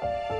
Bye.